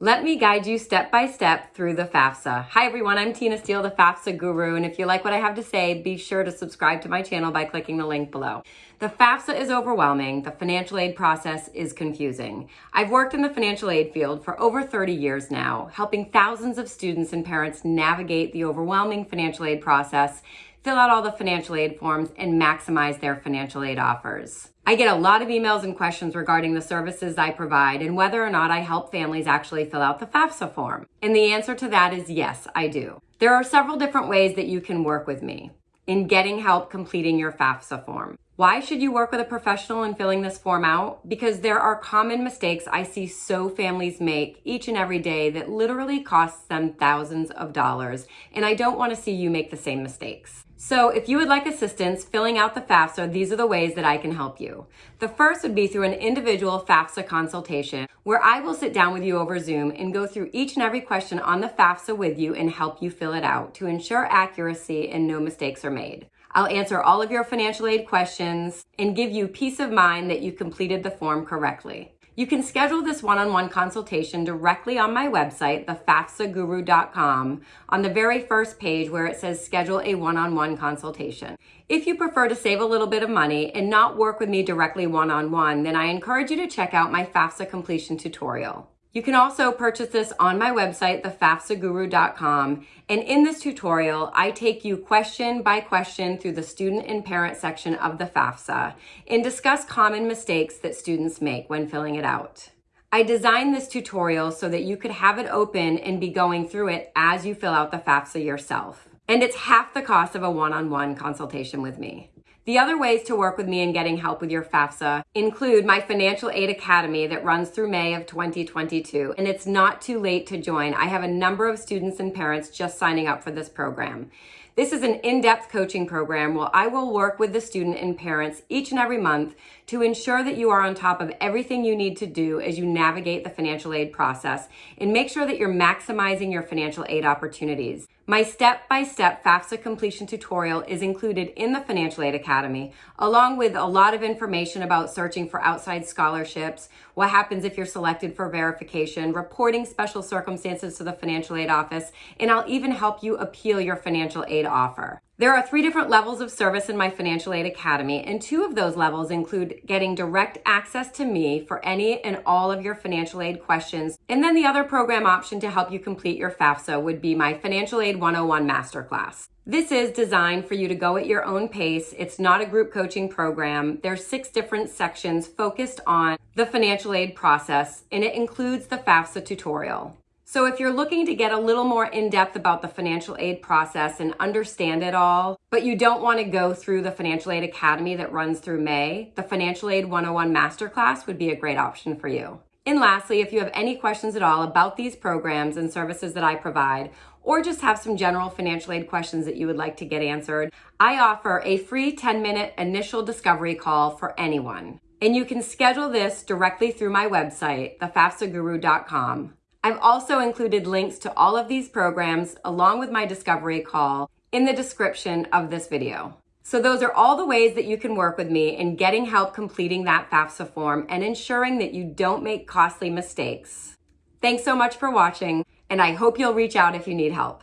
me guide you step by step through the FAFSA. Hi everyone, I'm Tina Steele, the FAFSA guru, and if you like what I have to say, be sure to subscribe to my channel by clicking the link below. The FAFSA is overwhelming. The financial aid process is confusing. I've worked in the financial aid field for over 30 years now, helping thousands of students and parents navigate the overwhelming financial aid process fill out all the financial aid forms, and maximize their financial aid offers. I get a lot of emails and questions regarding the services I provide and whether or not I help families actually fill out the FAFSA form. And the answer to that is yes, I do. There are several different ways that you can work with me in getting help completing your FAFSA form. Why should you work with a professional in filling this form out? Because there are common mistakes I see so families make each and every day that literally costs them thousands of dollars, and I don't want to see you make the same mistakes. So if you would like assistance filling out the FAFSA, these are the ways that I can help you. The first would be through an individual FAFSA consultation where I will sit down with you over Zoom and go through each and every question on the FAFSA with you and help you fill it out to ensure accuracy and no mistakes are made. I'll answer all of your financial aid questions and give you peace of mind that you completed the form correctly. You can schedule this one-on-one consultation directly on my website, thefafsaguru.com, on the very first page where it says schedule a one-on-one consultation. If you prefer to save a little bit of money and not work with me directly one-on-one, then I encourage you to check out my FAFSA completion tutorial. You can also purchase this on my website, thefafsaguru.com. And in this tutorial, I take you question by question through the student and parent section of the FAFSA and discuss common mistakes that students make when filling it out. I designed this tutorial so that you could have it open and be going through it as you fill out the FAFSA yourself. And it's half the cost of a one-on-one -on -one consultation with me. The other ways to work with me in getting help with your FAFSA include my Financial Aid Academy that runs through May of 2022, and it's not too late to join. I have a number of students and parents just signing up for this program. This is an in-depth coaching program where I will work with the student and parents each and every month to ensure that you are on top of everything you need to do as you navigate the financial aid process and make sure that you're maximizing your financial aid opportunities. My step-by-step -step FAFSA completion tutorial is included in the Financial Aid Academy, along with a lot of information about searching for outside scholarships, what happens if you're selected for verification, reporting special circumstances to the Financial Aid Office, and I'll even help you appeal your financial aid offer. There are three different levels of service in my Financial Aid Academy, and two of those levels include getting direct access to me for any and all of your financial aid questions. And then the other program option to help you complete your FAFSA would be my Financial Aid 101 Masterclass. This is designed for you to go at your own pace. It's not a group coaching program. There's six different sections focused on the financial aid process, and it includes the FAFSA tutorial. So if you're looking to get a little more in-depth about the financial aid process and understand it all, but you don't want to go through the Financial Aid Academy that runs through May, the Financial Aid 101 Masterclass would be a great option for you. And lastly, if you have any questions at all about these programs and services that I provide, or just have some general financial aid questions that you would like to get answered, I offer a free 10-minute initial discovery call for anyone. And you can schedule this directly through my website, thefafsaguru.com. I've also included links to all of these programs along with my discovery call in the description of this video. So those are all the ways that you can work with me in getting help completing that FAFSA form and ensuring that you don't make costly mistakes. Thanks so much for watching, and I hope you'll reach out if you need help.